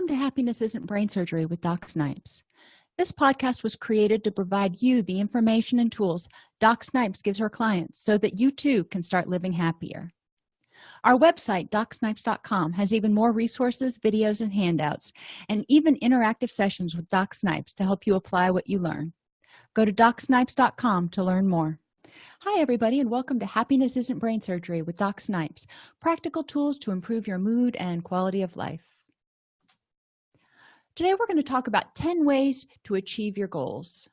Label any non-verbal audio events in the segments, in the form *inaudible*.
welcome to happiness isn't brain surgery with doc snipes. This podcast was created to provide you the information and tools doc snipes gives her clients so that you too can start living happier. Our website docsnipes.com has even more resources videos and handouts and even interactive sessions with doc snipes to help you apply what you learn. Go to docsnipes.com to learn more. Hi everybody and welcome to happiness isn't brain surgery with doc snipes practical tools to improve your mood and quality of life today we're going to talk about 10 ways to achieve your goals.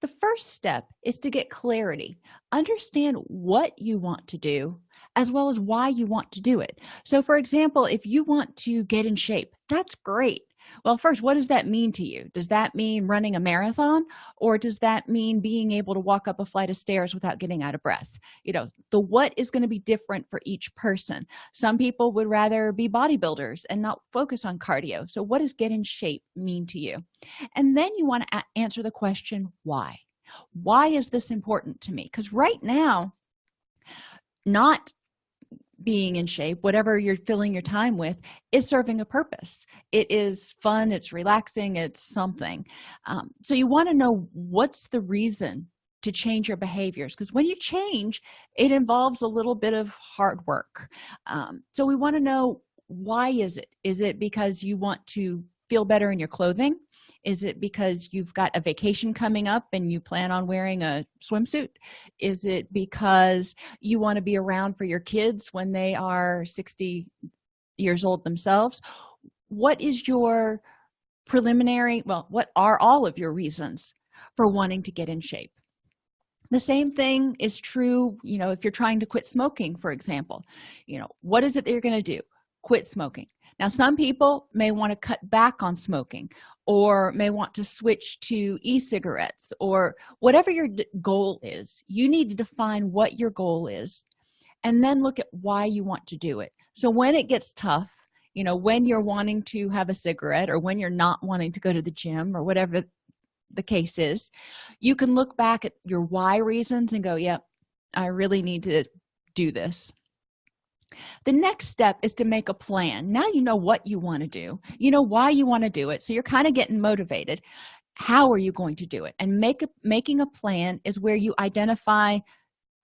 The first step is to get clarity. Understand what you want to do as well as why you want to do it. So for example if you want to get in shape that's great well first what does that mean to you? Does that mean running a marathon or does that mean being able to walk up a flight of stairs without getting out of breath? You know the what is going to be different for each person. Some people would rather be bodybuilders and not focus on cardio. So what does get in shape mean to you? And then you want to answer the question why? Why is this important to me? Because right now not being in shape whatever you're filling your time with is serving a purpose. It is fun it's relaxing it's something. Um, so you want to know what's the reason to change your behaviors because when you change it involves a little bit of hard work. Um, so we want to know why is it? Is it because you want to feel better in your clothing is it because you've got a vacation coming up and you plan on wearing a swimsuit? Is it because you want to be around for your kids when they are 60 years old themselves? What is your preliminary well what are all of your reasons for wanting to get in shape? The same thing is true you know if you're trying to quit smoking for example. You know what is it that you're going to do? Quit smoking now some people may want to cut back on smoking or may want to switch to e-cigarettes or whatever your goal is. You need to define what your goal is and then look at why you want to do it. So when it gets tough you know when you're wanting to have a cigarette or when you're not wanting to go to the gym or whatever the case is you can look back at your why reasons and go yep i really need to do this the next step is to make a plan. Now you know what you want to do. You know why you want to do it so you're kind of getting motivated. How are you going to do it? And make a, making a plan is where you identify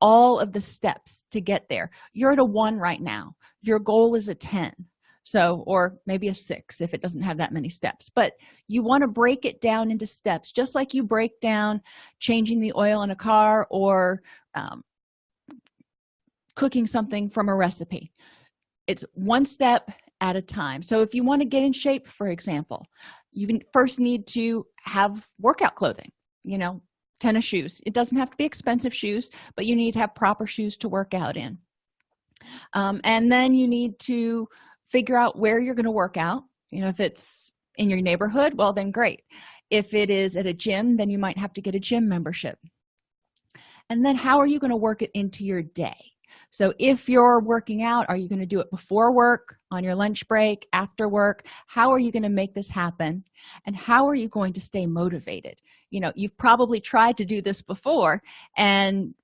all of the steps to get there. You're at a one right now. Your goal is a 10 so or maybe a six if it doesn't have that many steps. But you want to break it down into steps just like you break down changing the oil in a car or um, cooking something from a recipe. It's one step at a time. So if you want to get in shape for example you first need to have workout clothing you know tennis shoes. It doesn't have to be expensive shoes but you need to have proper shoes to work out in. Um, and then you need to figure out where you're going to work out. You know if it's in your neighborhood well then great. If it is at a gym then you might have to get a gym membership. And then how are you going to work it into your day so if you're working out are you going to do it before work on your lunch break after work? How are you going to make this happen? And how are you going to stay motivated? You know you've probably tried to do this before and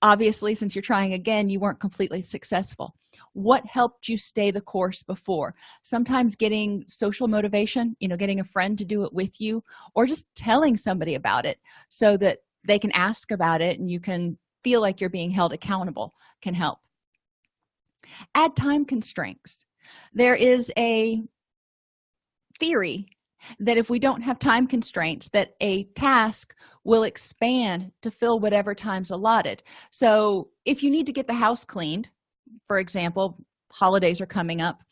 obviously since you're trying again you weren't completely successful. What helped you stay the course before? Sometimes getting social motivation you know getting a friend to do it with you or just telling somebody about it so that they can ask about it and you can feel like you're being held accountable can help. Add time constraints. There is a theory that if we don't have time constraints that a task will expand to fill whatever time's allotted. So if you need to get the house cleaned for example holidays are coming up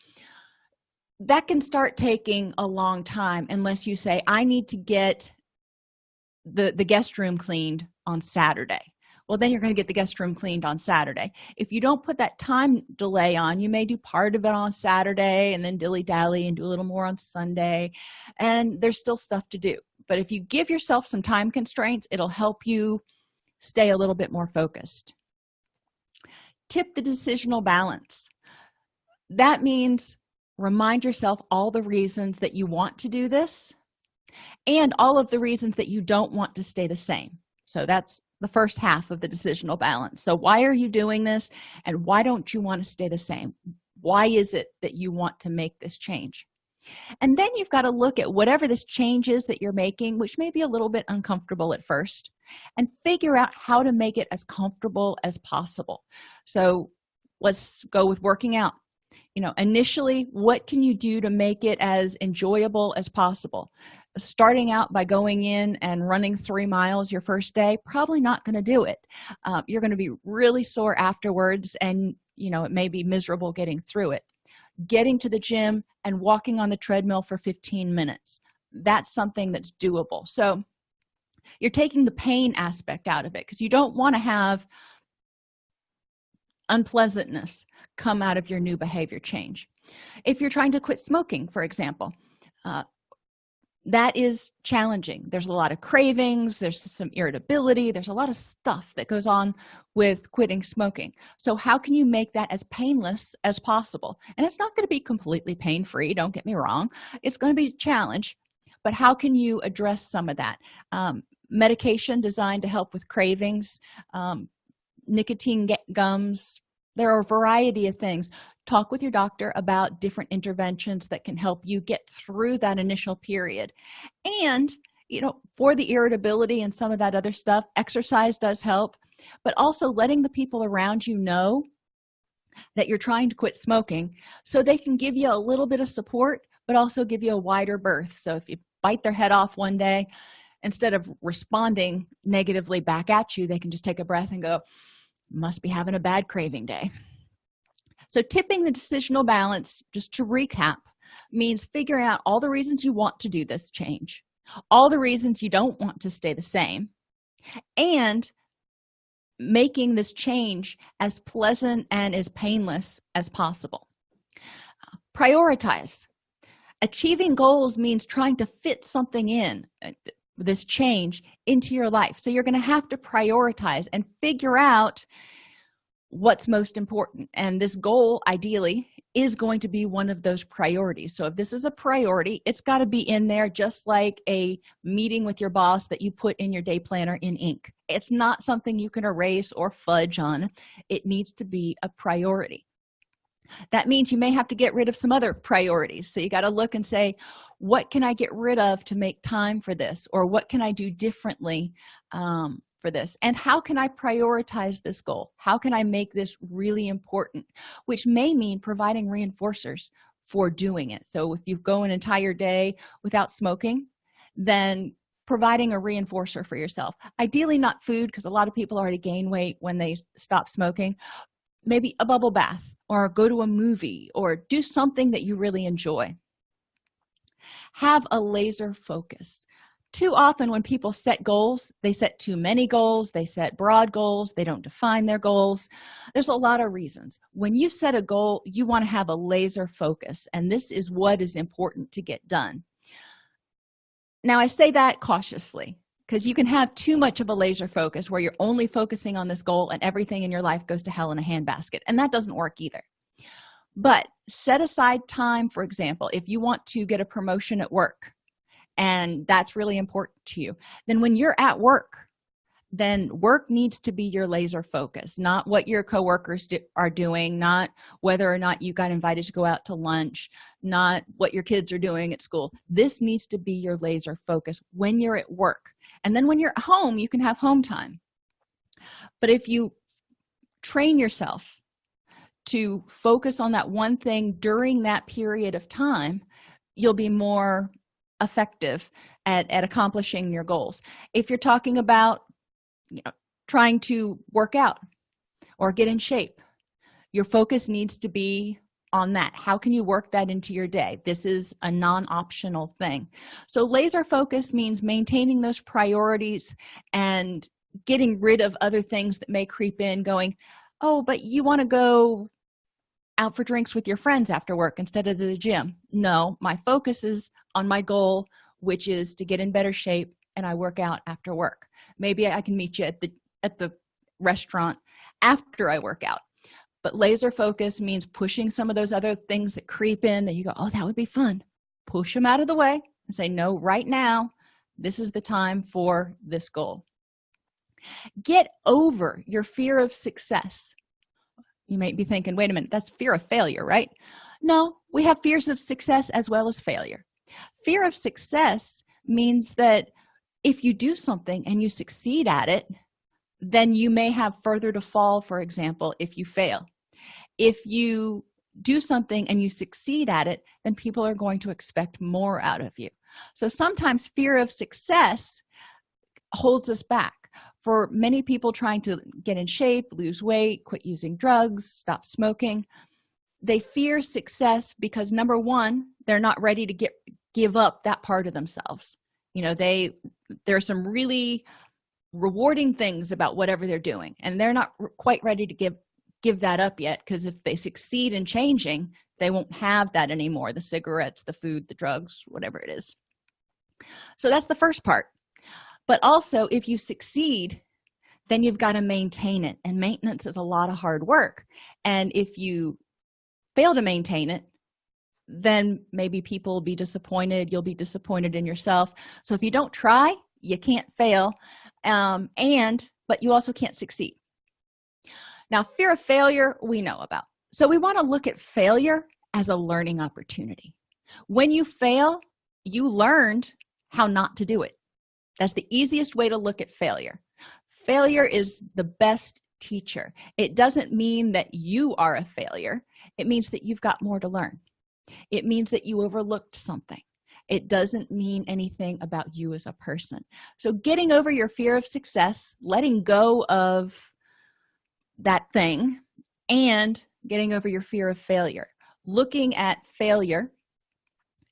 that can start taking a long time unless you say i need to get the the guest room cleaned on saturday well then you're going to get the guest room cleaned on saturday. If you don't put that time delay on you may do part of it on saturday and then dilly-dally and do a little more on sunday. And there's still stuff to do. But if you give yourself some time constraints it'll help you stay a little bit more focused. Tip the decisional balance. That means remind yourself all the reasons that you want to do this and all of the reasons that you don't want to stay the same. So that's the first half of the decisional balance. So why are you doing this and why don't you want to stay the same? Why is it that you want to make this change? And then you've got to look at whatever this change is that you're making which may be a little bit uncomfortable at first and figure out how to make it as comfortable as possible. So let's go with working out. You know initially what can you do to make it as enjoyable as possible starting out by going in and running three miles your first day probably not going to do it. Uh, you're going to be really sore afterwards and you know it may be miserable getting through it. Getting to the gym and walking on the treadmill for 15 minutes that's something that's doable. So you're taking the pain aspect out of it because you don't want to have unpleasantness come out of your new behavior change. If you're trying to quit smoking for example uh, that is challenging. There's a lot of cravings there's some irritability there's a lot of stuff that goes on with quitting smoking. So how can you make that as painless as possible? And it's not going to be completely pain-free don't get me wrong. It's going to be a challenge but how can you address some of that? Um, medication designed to help with cravings um, nicotine gums there are a variety of things talk with your doctor about different interventions that can help you get through that initial period. And you know for the irritability and some of that other stuff exercise does help but also letting the people around you know that you're trying to quit smoking so they can give you a little bit of support but also give you a wider berth. So if you bite their head off one day instead of responding negatively back at you they can just take a breath and go must be having a bad craving day so tipping the decisional balance just to recap means figuring out all the reasons you want to do this change all the reasons you don't want to stay the same and making this change as pleasant and as painless as possible. Prioritize. Achieving goals means trying to fit something in uh, this change into your life. So you're going to have to prioritize and figure out what's most important. And this goal ideally is going to be one of those priorities. So if this is a priority it's got to be in there just like a meeting with your boss that you put in your day planner in ink. It's not something you can erase or fudge on. It needs to be a priority. That means you may have to get rid of some other priorities. So you got to look and say what can i get rid of to make time for this? Or what can i do differently? Um, for this? And how can i prioritize this goal? How can i make this really important? Which may mean providing reinforcers for doing it. So if you go an entire day without smoking then providing a reinforcer for yourself. Ideally not food because a lot of people already gain weight when they stop smoking. Maybe a bubble bath or go to a movie or do something that you really enjoy. Have a laser focus too often when people set goals they set too many goals they set broad goals they don't define their goals. There's a lot of reasons. When you set a goal you want to have a laser focus and this is what is important to get done. Now i say that cautiously because you can have too much of a laser focus where you're only focusing on this goal and everything in your life goes to hell in a handbasket and that doesn't work either. But set aside time for example if you want to get a promotion at work and that's really important to you. Then when you're at work then work needs to be your laser focus not what your coworkers do, are doing not whether or not you got invited to go out to lunch not what your kids are doing at school. This needs to be your laser focus when you're at work. And then when you're at home you can have home time. But if you train yourself to focus on that one thing during that period of time you'll be more effective at, at accomplishing your goals. If you're talking about you know trying to work out or get in shape your focus needs to be on that. How can you work that into your day? This is a non-optional thing. So laser focus means maintaining those priorities and getting rid of other things that may creep in going oh but you want to go out for drinks with your friends after work instead of the gym. No my focus is on my goal which is to get in better shape and i work out after work. Maybe i can meet you at the at the restaurant after i work out. But laser focus means pushing some of those other things that creep in that you go oh that would be fun. Push them out of the way and say no right now this is the time for this goal. Get over your fear of success you might be thinking wait a minute that's fear of failure right? No we have fears of success as well as failure. Fear of success means that if you do something and you succeed at it then you may have further to fall for example if you fail. If you do something and you succeed at it then people are going to expect more out of you. So sometimes fear of success holds us back for many people trying to get in shape lose weight quit using drugs stop smoking they fear success because number one they're not ready to get give up that part of themselves. You know they there are some really rewarding things about whatever they're doing and they're not quite ready to give give that up yet because if they succeed in changing they won't have that anymore the cigarettes the food the drugs whatever it is. So that's the first part but also if you succeed then you've got to maintain it and maintenance is a lot of hard work. And if you fail to maintain it then maybe people will be disappointed you'll be disappointed in yourself. So if you don't try you can't fail um, and but you also can't succeed. Now fear of failure we know about. So we want to look at failure as a learning opportunity. When you fail you learned how not to do it that's the easiest way to look at failure. Failure is the best teacher. It doesn't mean that you are a failure. It means that you've got more to learn. It means that you overlooked something. It doesn't mean anything about you as a person. So getting over your fear of success letting go of that thing and getting over your fear of failure. Looking at failure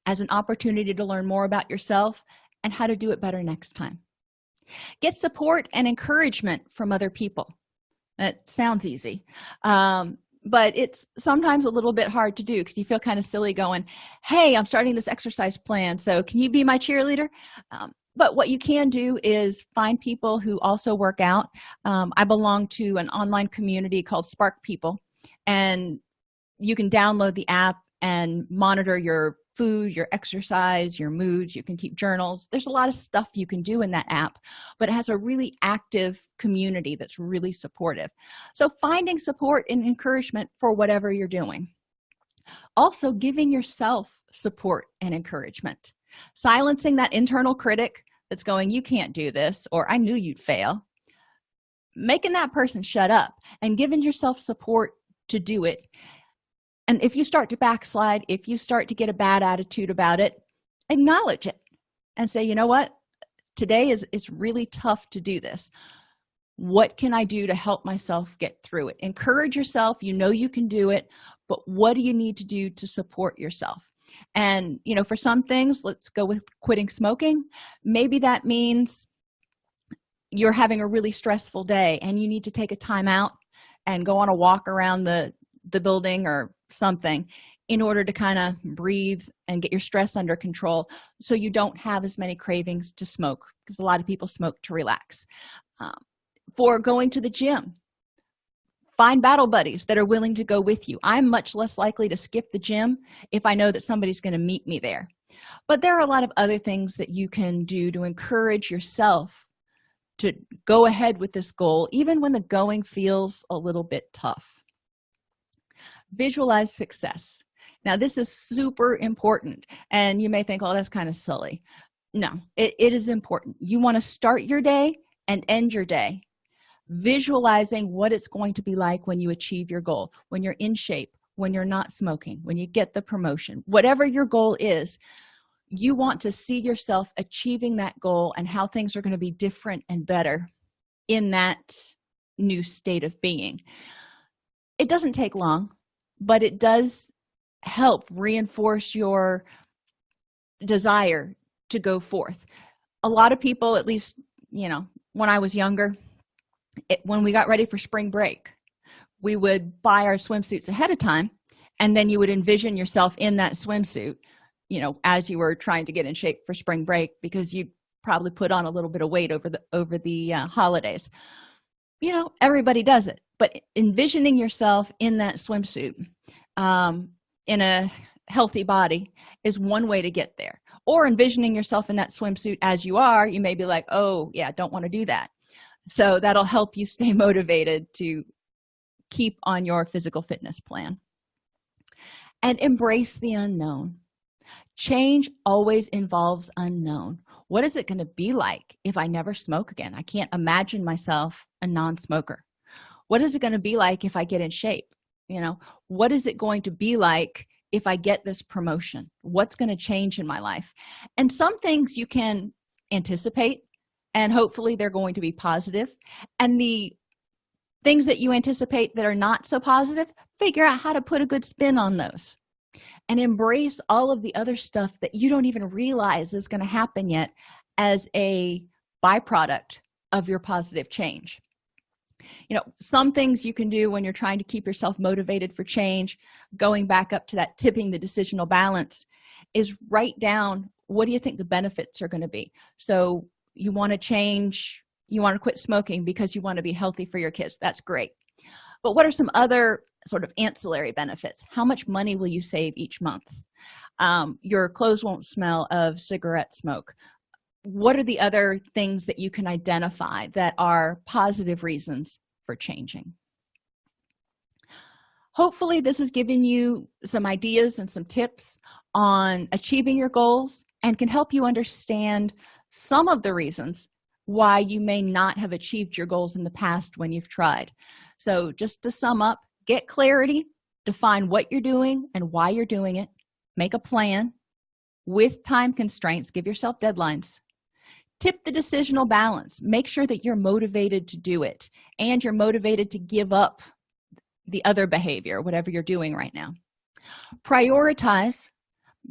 as an opportunity to learn more about yourself and how to do it better next time. Get support and encouragement from other people. That sounds easy um, but it's sometimes a little bit hard to do because you feel kind of silly going hey i'm starting this exercise plan so can you be my cheerleader? Um, but what you can do is find people who also work out. Um, i belong to an online community called spark people and you can download the app and monitor your food your exercise your moods you can keep journals. There's a lot of stuff you can do in that app but it has a really active community that's really supportive. So finding support and encouragement for whatever you're doing. Also giving yourself support and encouragement. Silencing that internal critic that's going you can't do this or i knew you'd fail. Making that person shut up and giving yourself support to do it and if you start to backslide if you start to get a bad attitude about it acknowledge it and say you know what? Today is it's really tough to do this. What can i do to help myself get through it? Encourage yourself. You know you can do it but what do you need to do to support yourself? And you know for some things let's go with quitting smoking. Maybe that means you're having a really stressful day and you need to take a time out and go on a walk around the the building or something in order to kind of breathe and get your stress under control so you don't have as many cravings to smoke because a lot of people smoke to relax. Um, for going to the gym find battle buddies that are willing to go with you. I'm much less likely to skip the gym if i know that somebody's going to meet me there. But there are a lot of other things that you can do to encourage yourself to go ahead with this goal even when the going feels a little bit tough visualize success. Now this is super important and you may think oh that's kind of silly. No it, it is important. You want to start your day and end your day visualizing what it's going to be like when you achieve your goal when you're in shape when you're not smoking when you get the promotion whatever your goal is. You want to see yourself achieving that goal and how things are going to be different and better in that new state of being. It doesn't take long but it does help reinforce your desire to go forth. A lot of people at least you know when i was younger it, when we got ready for spring break we would buy our swimsuits ahead of time and then you would envision yourself in that swimsuit you know as you were trying to get in shape for spring break because you probably put on a little bit of weight over the over the uh, holidays. You know everybody does it but envisioning yourself in that swimsuit um, in a healthy body is one way to get there. Or envisioning yourself in that swimsuit as you are you may be like oh yeah don't want to do that. So that'll help you stay *laughs* motivated to keep on your physical fitness plan. And embrace the unknown. Change always involves unknown. What is it going to be like if i never smoke again? I can't imagine myself a non-smoker what is it going to be like if i get in shape you know? What is it going to be like if i get this promotion? What's going to change in my life? And some things you can anticipate and hopefully they're going to be positive. and the things that you anticipate that are not so positive figure out how to put a good spin on those. And embrace all of the other stuff that you don't even realize is going to happen yet as a byproduct of your positive change you know some things you can do when you're trying to keep yourself motivated for change going back up to that tipping the decisional balance is write down what do you think the benefits are going to be? So you want to change you want to quit smoking because you want to be healthy for your kids. That's great. But what are some other sort of ancillary benefits? How much money will you save each month? Um, your clothes won't smell of cigarette smoke what are the other things that you can identify that are positive reasons for changing? Hopefully this has given you some ideas and some tips on achieving your goals and can help you understand some of the reasons why you may not have achieved your goals in the past when you've tried. So just to sum up get clarity define what you're doing and why you're doing it make a plan. With time constraints give yourself deadlines tip the decisional balance. Make sure that you're motivated to do it and you're motivated to give up the other behavior whatever you're doing right now. Prioritize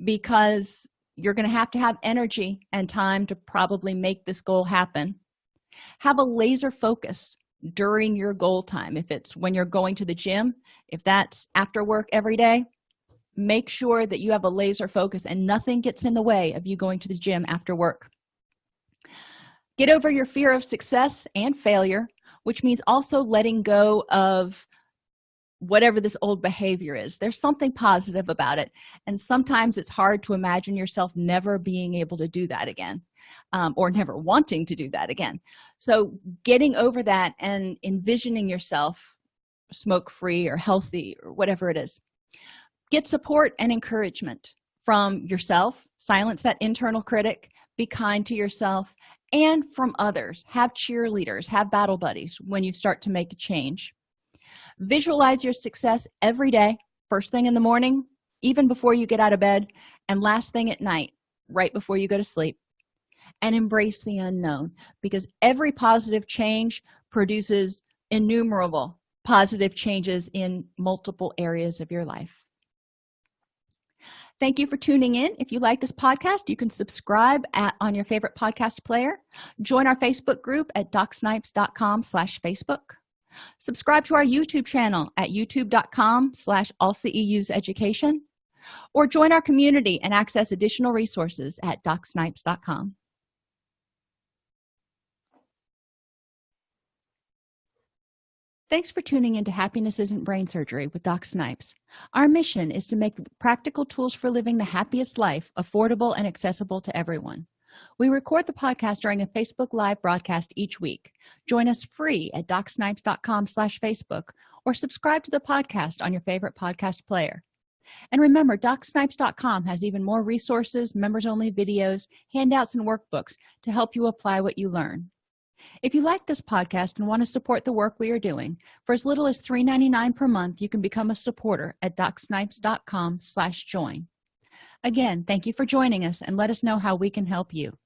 because you're going to have to have energy and time to probably make this goal happen. Have a laser focus during your goal time. If it's when you're going to the gym if that's after work every day make sure that you have a laser focus and nothing gets in the way of you going to the gym after work get over your fear of success and failure which means also letting go of whatever this old behavior is. There's something positive about it. And sometimes it's hard to imagine yourself never being able to do that again um, or never wanting to do that again. So getting over that and envisioning yourself smoke free or healthy or whatever it is. Get support and encouragement from yourself. Silence that internal critic be kind to yourself and from others. Have cheerleaders have battle buddies when you start to make a change. Visualize your success every day first thing in the morning even before you get out of bed and last thing at night right before you go to sleep. And embrace the unknown because every positive change produces innumerable positive changes in multiple areas of your life thank you for tuning in. If you like this podcast you can subscribe at on your favorite podcast player. Join our facebook group at docsnipes.com slash facebook. Subscribe to our youtube channel at youtube.com slash allceus education or join our community and access additional resources at docsnipes.com Thanks for tuning into Happiness Isn't Brain Surgery with Doc Snipes. Our mission is to make practical tools for living the happiest life affordable and accessible to everyone. We record the podcast during a Facebook Live broadcast each week. Join us free at docsnipes.com slash Facebook or subscribe to the podcast on your favorite podcast player. And remember, docsnipes.com has even more resources, members-only videos, handouts, and workbooks to help you apply what you learn if you like this podcast and want to support the work we are doing for as little as $3.99 per month you can become a supporter at docsnipes.com slash join. Again thank you for joining us and let us know how we can help you